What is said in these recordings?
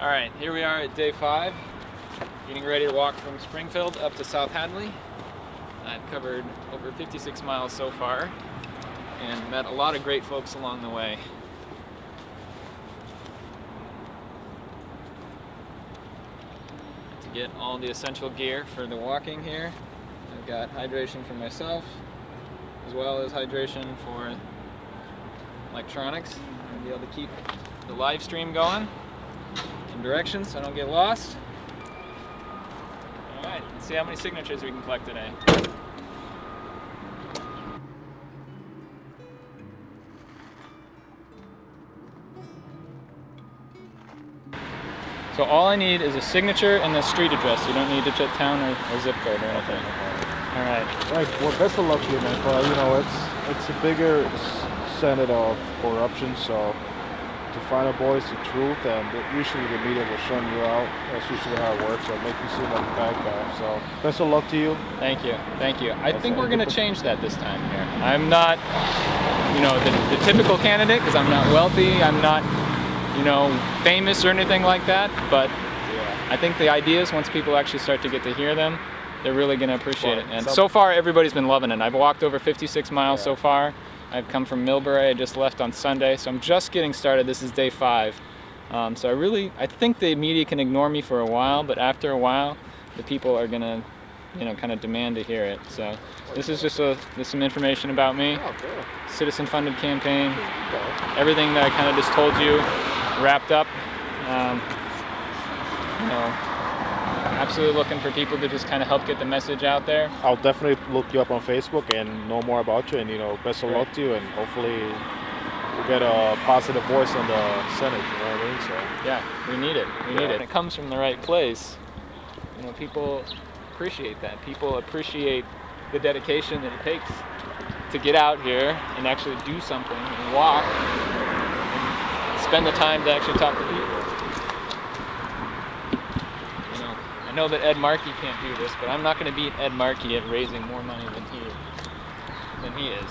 All right, here we are at day five, getting ready to walk from Springfield up to South Hadley. I've covered over 56 miles so far and met a lot of great folks along the way. To get all the essential gear for the walking here, I've got hydration for myself, as well as hydration for electronics. to be able to keep the live stream going some directions so I don't get lost. All right, let's see how many signatures we can collect today. So all I need is a signature and a street address. You don't need to put town or, or zip code or anything. All right. Right. Well, best of luck to you, man. But you know, it's it's a bigger senate of corruption, so to find out boys the truth and usually the media will shun you out. That's usually how it works so make you seem like a bad guy. So best of luck to you. Thank you. Thank you. I think we're going to change that this time here. I'm not you know the, the typical candidate because i'm not wealthy. I'm not you know famous or anything like that but yeah. i think the ideas once people actually start to get to hear them they're really going to appreciate well, it. And so far everybody's been loving it. I've walked over 56 miles yeah. so far I've come from Millbury, I just left on Sunday, so I'm just getting started. This is day five. Um, so I really, I think the media can ignore me for a while, but after a while, the people are gonna, you know, kind of demand to hear it. So this is just a, this some information about me. Citizen-funded campaign. Everything that I kind of just told you, wrapped up. Um, you know, absolutely looking for people to just kind of help get the message out there. I'll definitely look you up on Facebook and know more about you and, you know, best of luck to you and hopefully we'll get a positive voice in the Senate, you know what I mean? So Yeah, we need it. We yeah. need it. It comes from the right place. You know, people appreciate that. People appreciate the dedication that it takes to get out here and actually do something and walk and spend the time to actually talk to people. I know that Ed Markey can't do this, but I'm not going to beat Ed Markey at raising more money than he than he is.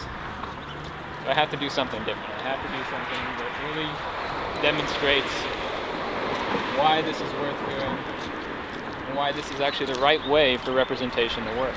So I have to do something different. I have to do something that really demonstrates why this is worth doing and why this is actually the right way for representation to work.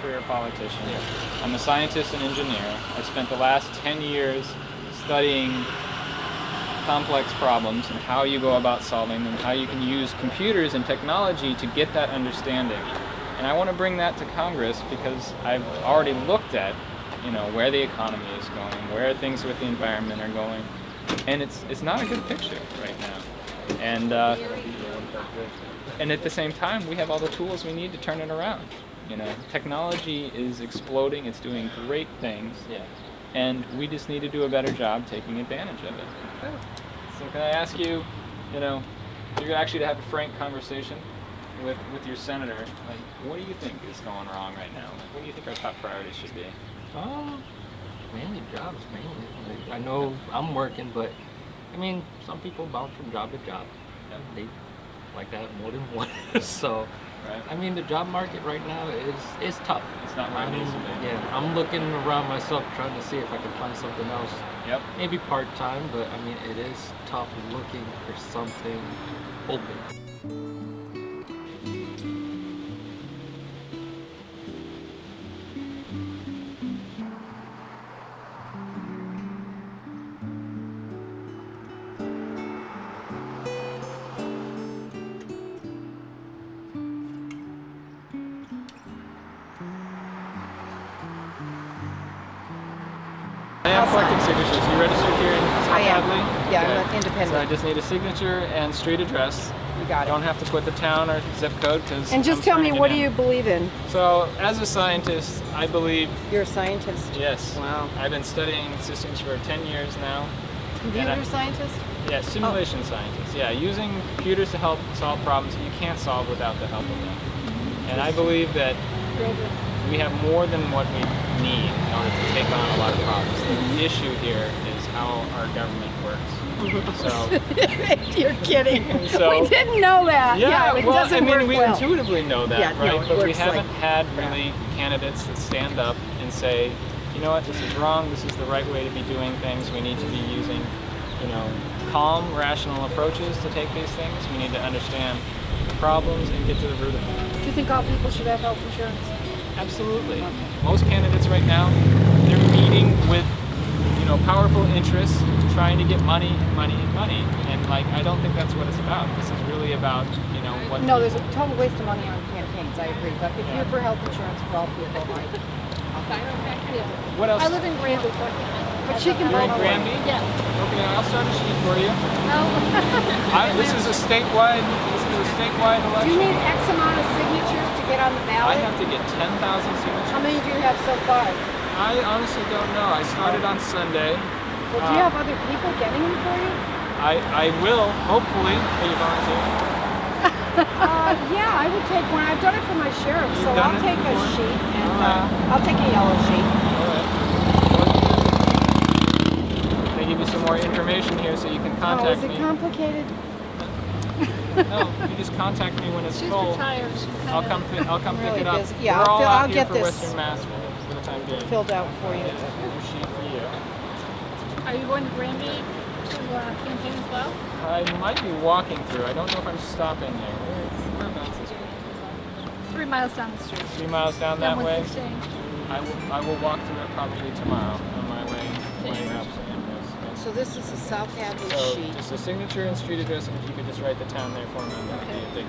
Career politician. I'm a scientist and engineer. I spent the last 10 years studying complex problems and how you go about solving them, how you can use computers and technology to get that understanding. And I want to bring that to Congress because I've already looked at, you know, where the economy is going, where things with the environment are going, and it's it's not a good picture right now. And uh, and at the same time, we have all the tools we need to turn it around. You know, technology is exploding. It's doing great things. Yeah. And we just need to do a better job taking advantage of it. So can I ask you, you know, you're actually to have a frank conversation with, with your senator. Like, what do you think is going wrong right now? Like, what do you think our top priorities should be? Uh, mainly jobs, mainly. Like, I know I'm working, but I mean, some people bounce from job to job. Yeah. They like that more than one. so Right. I mean, the job market right now is is tough. It's not what it needs to be. Yeah, I'm looking around myself trying to see if I can find something else. Yep. Maybe part time, but I mean, it is tough looking for something open. Am collecting signatures. You registered here in South I am. Hadley? Yeah, okay. I'm independent. So I just need a signature and street address. You got it. Don't have to put the town or zip code because. And just tell me, what do you believe in? So, as a scientist, I believe You're a scientist. yes. Wow. I've been studying systems for 10 years now. Computer scientist? Yeah, simulation scientist. Yeah, using computers to help solve problems that you can't solve without the help of them. And I believe that we have more than what we need in order to take on a lot of problems. The mm-hmm. issue here is how our government works. Mm-hmm. So, You're kidding. So- we didn't know that. yeah, it well, doesn't I mean, work we well. intuitively know that, Yeah, right? it but we haven't like- had really candidates that stand up and say, you know what, this is wrong. This is the right way to be doing things. We need to be using, you know, calm, rational approaches to take these things. We need to understand the problems and get to the root of them. Do you think all people should have health insurance? Absolutely. Most candidates right now, they're meeting with, you know, powerful interests, trying to get money, money, and money. And like, I don't think that's what it's about. This is really about, you know, what. No, there's a total waste of money on campaigns, I agree, but if you're for health insurance for all people, I, What else? I live in Granby, so I can, but she can You're vote in for it. Granby? Yeah. Okay, I'll start a sheet for you. No. I, this is a statewide. This is a statewide election. Do you need X amount of signatures to get on the ballot? I have to get 10,000 signatures. How many do you have so far? I honestly don't know. I started on Sunday. Well, do you uh, have other people getting them for you? I, I will, hopefully. Are you volunteering? Uh, yeah, I would take one. I've done it for my sheriff, so You've done I'll it take a sheet and Alright. uh, I'll take a yellow sheet. Alright. They give you some more information here so you can Oh, contact is it me. complicated? no, you just contact me when it's She's full. retired. She's I'll come. I'll come really pick it up. busy. Yeah, We're I'll all fill- out I'll here get for this Western Mass for, for the time being. filled out for you. Yeah, sheet for you. Are you going to Granby to uh, campaign as well? I might be walking through. I don't know if I'm stopping there. Where, whereabouts is it? Three miles down the street. Three miles down Down that way. 116. I will. I will walk through it probably tomorrow on my way way up to Amherst. Yes. So this is a South Hadley So sheet. just a signature and street address, and if you could just write the town there for me, that